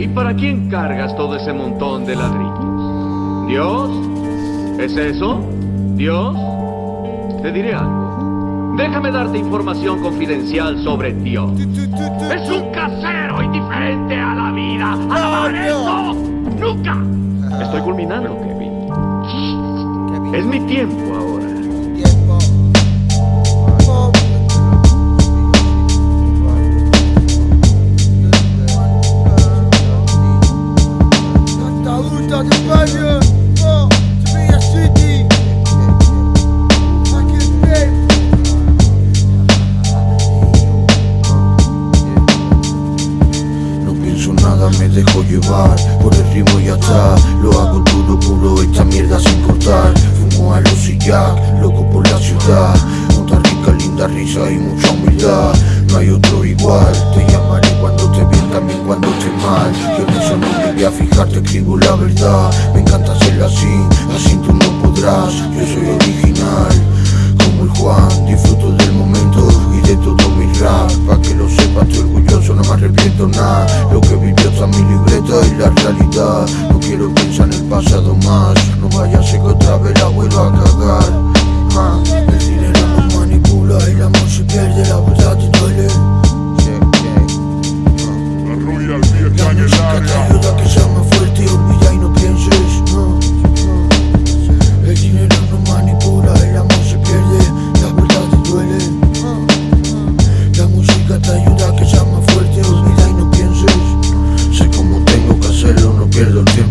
¿Y para quién cargas todo ese montón de ladrillos? ¿Dios? ¿Es eso? ¿Dios? Te diré algo. Déjame darte información confidencial sobre Dios. Es un casero indiferente a la vida. ¡Alabar eso! ¡Nunca! Estoy culminando, Kevin. Es mi tiempo nada, me dejo llevar. Por el ritmo ya está Lo hago duro, puro, esta mierda sin cortar. Fumo a los y loco por la ciudad. Nota rica, linda risa y mucha humildad. No hay otro igual Te llamaré cuando te bien, también cuando esté mal. Yo en eso no voy a fijar, te escribo la verdad. Me encanta hacerlo así, así tú no podrás. Yo soy original como el Juan, disfruto del momento y de todo mi rap. Pa' que pasado más. No vaya a ser que otra vez la vuelva a cagar. Ah, El dinero nos manipula, el amor se pierde, la verdad te duele. La música te ayuda a que seas más fuerte, olvida y no pienses. No, no. El dinero no manipula, el amor se pierde, la verdad te duele. La música te ayuda a que seas más fuerte, olvida y no pienses. Sé cómo tengo que hacerlo, no pierdo el tiempo,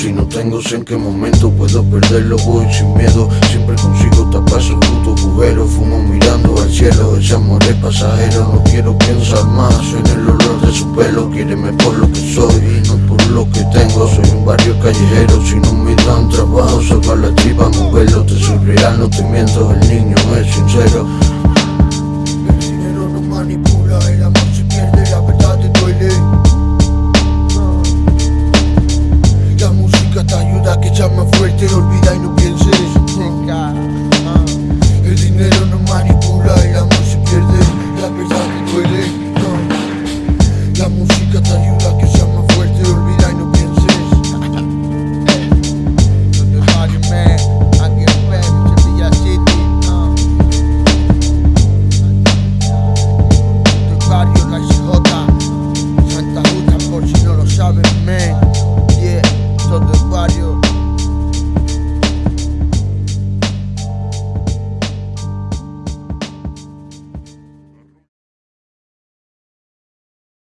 si no tengo sé en qué momento puedo perderlo Voy sin miedo, siempre consigo tapar su puto agujero Fumo mirando al cielo, ese amor es pasajero No quiero pensar más en el olor de su pelo. Quiéreme por lo que soy, no por lo que tengo. Soy un barrio callejero, si no me dan trabajo Salvar la tripa, moverlo, te real, no te miento El niño es sincero Llama fuerte, olvida y no pienses. El dinero no manipula